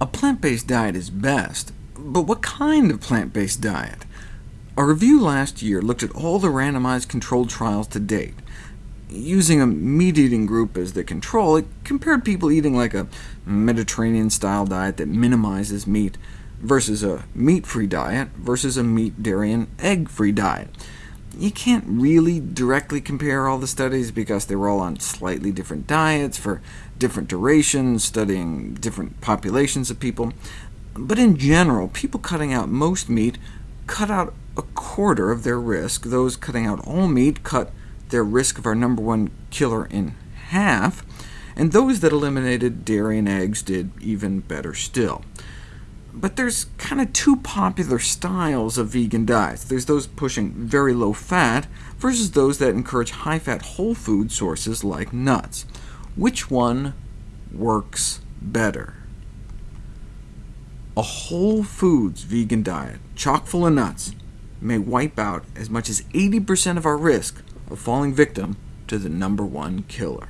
A plant-based diet is best, but what kind of plant-based diet? A review last year looked at all the randomized controlled trials to date. Using a meat-eating group as the control, it compared people eating like a Mediterranean-style diet that minimizes meat, versus a meat-free diet, versus a meat, dairy, and egg-free diet. You can't really directly compare all the studies, because they were all on slightly different diets for different durations, studying different populations of people. But in general, people cutting out most meat cut out a quarter of their risk. Those cutting out all meat cut their risk of our number one killer in half, and those that eliminated dairy and eggs did even better still. But there's kind of two popular styles of vegan diets. There's those pushing very low fat, versus those that encourage high-fat whole food sources like nuts. Which one works better? A whole foods vegan diet, chock full of nuts, may wipe out as much as 80% of our risk of falling victim to the number one killer.